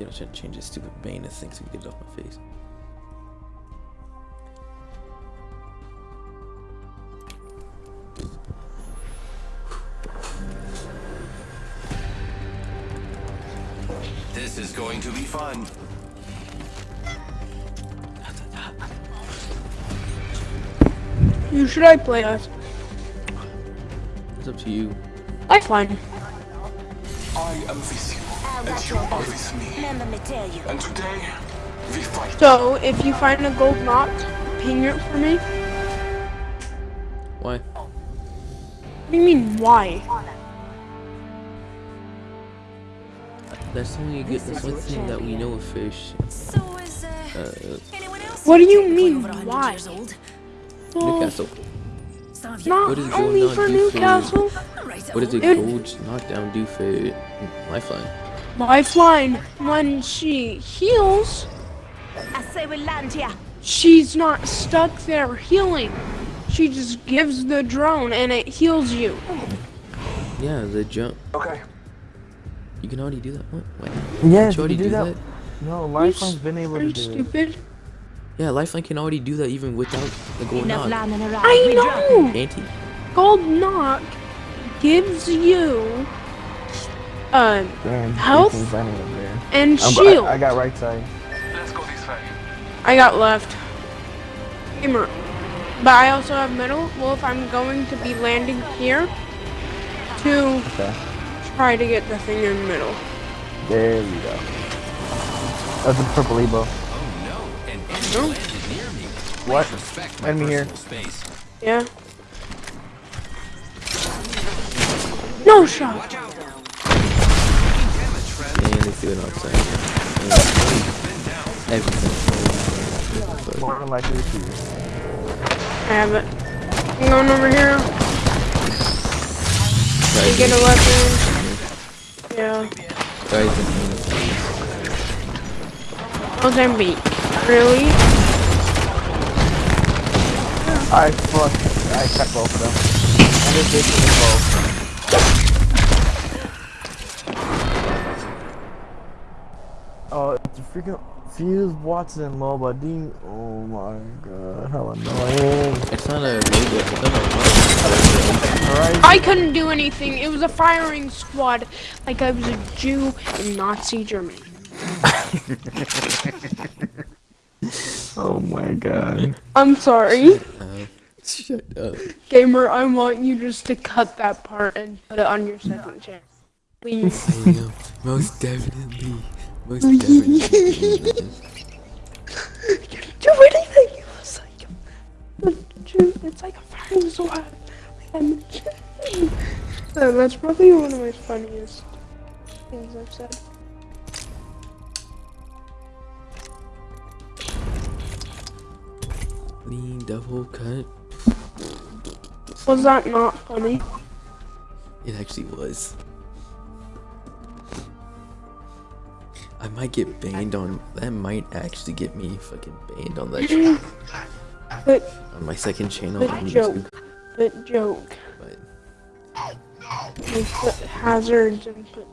You know, trying to change this stupid Bane thing so we get it off my face. This is going to be fun. Who should I play as? It's up to you. Lifeline. I am with you, and you are with me. Let me tell you. And today, we fight. So, if you find a gold knock, ping it for me. Why? What do you mean, why? That's the only good. That's one thing that we know of fish. So is uh, Uh, anyone else? What do you mean, over a hundred why? years old? Well, Newcastle. Some of you not What only for do for you? Newcastle. right What does a Dude. gold knockdown do for lifeline? Lifeline, when she heals, I say we land here. she's not stuck there healing. She just gives the drone and it heals you. Yeah, the jump. Okay. You can already do that. What? What? Yes, you already you do do that? that. No, You Lifeline's s- been able to you do it. stupid? Yeah, lifeline can already do that even without the gold Enough knock. I we drop. know! Anti. Gold Knock gives you uh, Damn, Health? Ethan's running up there. and shield. I, I got right side. Let's go this way. I got left. Gamer. But I also have middle. Well, if I'm going to be landing here to Okay. try to get the thing in the middle. There we go. That's a purple Evo. No, an enemy No. landed near me. What? Enemy here. space. Yeah. No shot. Watch out. Damage, friend. And they do it outside. Been. Everything. More than likely it's you. I have it. I'm going over here. You get a weapon. Yeah. Guys, in Mozambique. Really? I fuck. I cut both of them. And this bitch is both. Oh, it's a freaking Fuse Wattson Loba Dean. Oh my god, how annoying. It's not a robot. It's not a Alright. I couldn't do anything. It was a firing squad. Like I was a Jew in Nazi Germany. Oh my god. I'm sorry. Uh, shut up. Gamer, I want you just to cut that part and put it on your second channel. Please. I know. Most definitely. Most definitely. do anything. It was like a Jew. It's like a firing squad. And Uh, that's probably one of my funniest things I've said. Lean double cut. Was that not funny? It actually was. I might get banned on. That might actually get me fucking banned on that sh- But on my second channel but on joke. YouTube. But joke. But put hazards and put